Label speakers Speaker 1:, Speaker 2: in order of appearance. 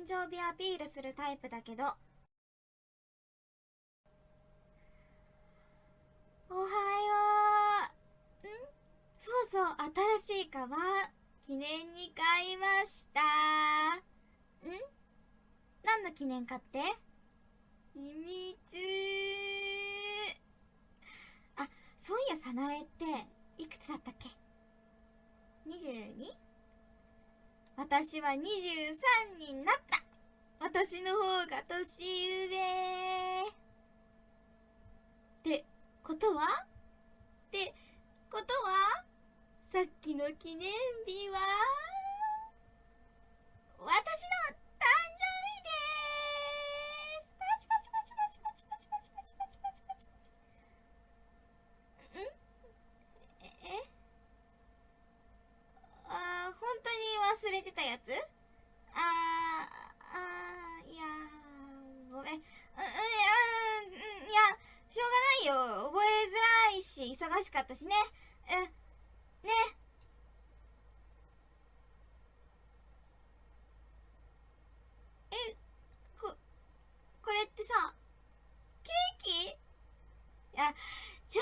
Speaker 1: 誕生日アピールするタイプだけどおはよう。ん？そうそう、新しいカバン、記念に買いました。ん？何の記念かって？秘密。あ、そういや、さなえって、いくつだったっけ ?22? 私は23に私の方が年上。ってことは？ってことは？さっきの記念日は？私の誕生日です。パチパチパチパチパチパチパチパチパチパチ。パチパチんえ？あー本当に忘れてたやつ？あーあーいやーごめんうんうんいやしょうがないよ覚えづらいし忙しかったしね。うん。ね。えここれってさケーキ？いや冗